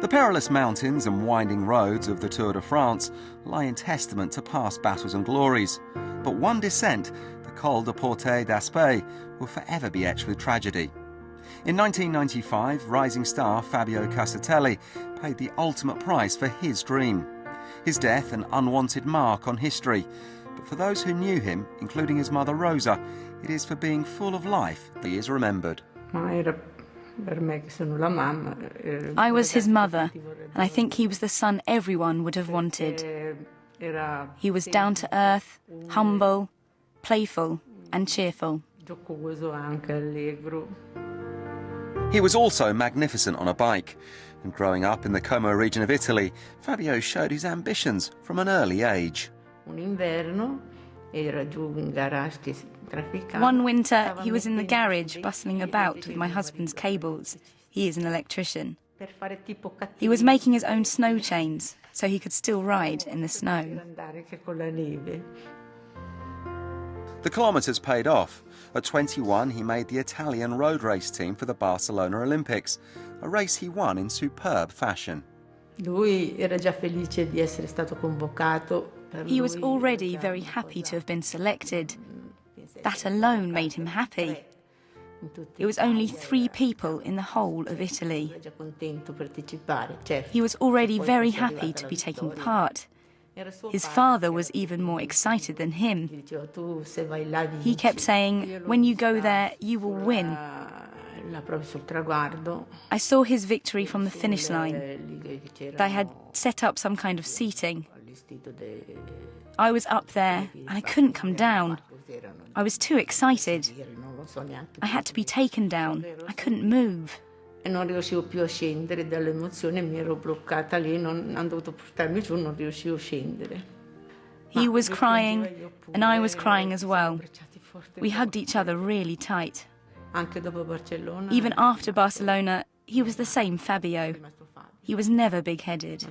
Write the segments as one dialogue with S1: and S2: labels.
S1: The perilous mountains and winding roads of the Tour de France lie in testament to past battles and glories. But one descent, the Col de Portet d'Aspet, will forever be etched with tragedy. In 1995, rising star Fabio Casartelli paid the ultimate price for his dream. His death an unwanted mark on history. But for those who knew him, including his mother Rosa, it is for being full of life that he is remembered.
S2: Eh,
S3: I was his mother, and I think he was the son everyone would have wanted. He was down to earth, humble, playful, and cheerful.
S1: He was also magnificent on a bike. And growing up in the Como region of Italy, Fabio showed his ambitions from an early age.
S3: One winter, he was in the garage bustling about with my husband's cables. He is an electrician. He was making his own snow chains so he could still ride in the snow.
S1: The kilometres paid off. At 21, he made the Italian road race team for the Barcelona Olympics, a race he won in superb fashion.
S3: He was already very happy to have been selected. That alone made him happy. It was only three people in the whole of Italy. He was already very happy to be taking part. His father was even more excited than him. He kept saying, When you go there, you will win. I saw his victory from the finish line. They had set up some kind of seating. I was up there and I couldn't come down. I was too excited. I had to be taken down. I couldn't move non riuscivo più a scendere dall'emozione, mi ero bloccata lì, non, hanno dovuto portarmi giù, non riuscivo a scendere. He was crying and I was crying as well. We hugged each other really tight. Even after Barcelona, he was the same Fabio. He was never big-headed.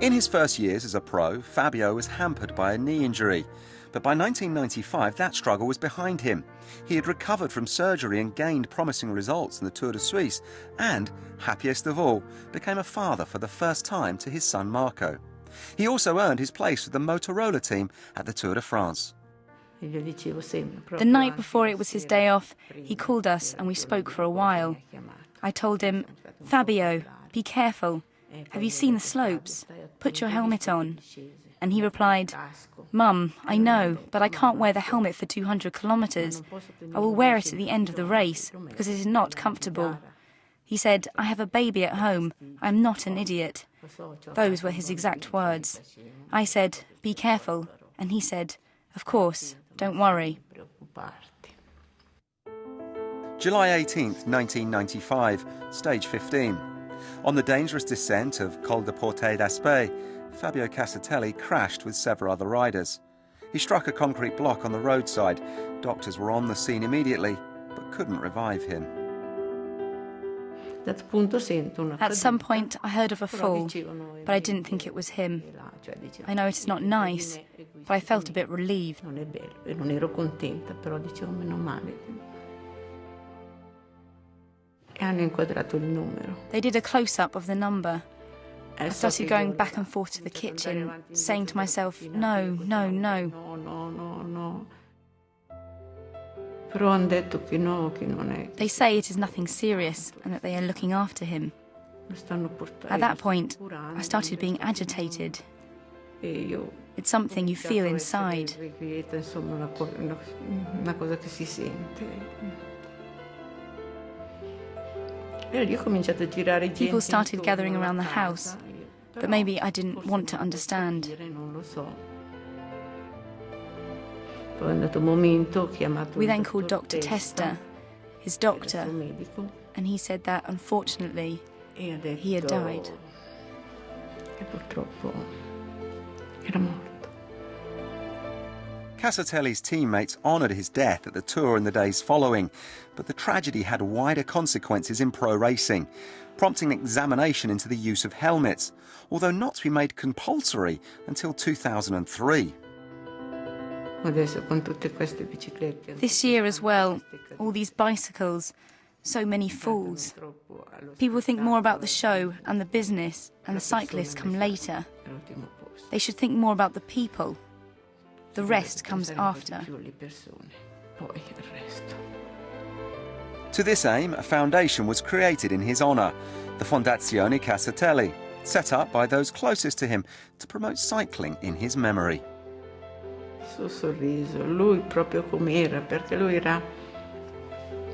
S1: In his first years as a pro, Fabio was hampered by a knee injury. But by 1995, that struggle was behind him. He had recovered from surgery and gained promising results in the Tour de Suisse, and, happiest of all, became a father for the first time to his son Marco. He also earned his place with the Motorola team at the Tour de France.
S3: The night before it was his day off, he called us and we spoke for a while. I told him, Fabio, be careful. Have you seen the slopes? Put your helmet on. And he replied, Mum, I know, but I can't wear the helmet for 200 kilometres. I will wear it at the end of the race, because it is not comfortable. He said, I have a baby at home. I am not an idiot. Those were his exact words. I said, Be careful. And he said, Of course, don't worry.
S1: July 18, 1995, stage 15. On the dangerous descent of Col de Portet d'Aspet, Fabio Casartelli crashed with several other riders. He struck a concrete block on the roadside. Doctors were on the scene immediately, but couldn't revive him.
S3: At some point, I heard of a fall, but I didn't think it was him. I know it is not nice, but I felt a bit relieved. They did a close up of the number. I started going back and forth to the kitchen, saying to myself, no, no, no. They say it is nothing serious and that they are looking after him. At that point, I started being agitated. It's something you feel inside. People started gathering around the house, but maybe I didn't want to understand. We then called Dr. Testa, his doctor, and he said that unfortunately he had died.
S1: Casartelli's teammates honoured his death at the Tour in the days following, but the tragedy had wider consequences in pro racing, prompting examination into the use of helmets, although not to be made compulsory until 2003.
S3: This year as well, all these bicycles,
S2: So many fools. People think more about the show and the business, and the cyclists come later. They should think more about the people. The rest comes after.
S1: To this aim, a foundation was created in his honour, the Fondazione Casartelli, set up by those closest to him to promote cycling in his memory.
S3: suo sorriso, lui proprio com'era, perché lui era...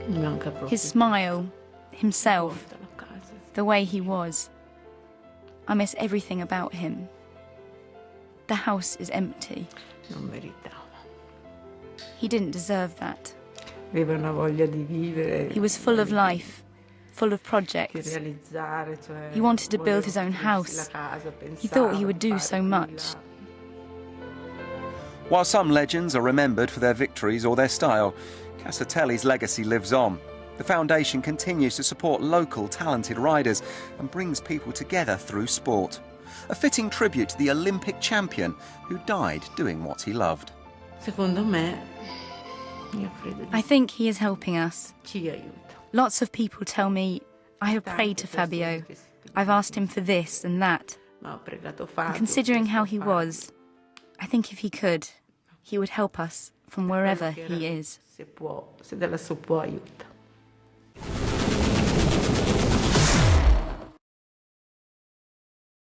S3: Mi manca proprio.
S2: His smile, himself, the way he was. I miss everything about him. The house is empty.
S3: Non meritava.
S2: He didn't deserve that.
S3: Aveva una voglia di vivere.
S2: He was full of life, full of
S3: di
S2: projects.
S3: realizzare, cioè,
S2: He wanted to build his own house.
S3: la casa,
S2: He thought he would do so much.
S1: While some legends are remembered for their victories or their style, Casartelli's legacy lives on. The foundation continues to support local talented riders and brings people together through sport. A fitting tribute to the Olympic champion who died doing what he loved.
S3: Secondo me, io credo di
S2: I think he is helping us.
S3: ci aiuta.
S2: Lots of people tell me, I have prayed to Fabio. I've asked him for this and that.
S3: Ma ho pregato
S2: Considering how he was, I think if he could, he would help us from wherever
S3: Quello che
S2: he
S3: era,
S2: is.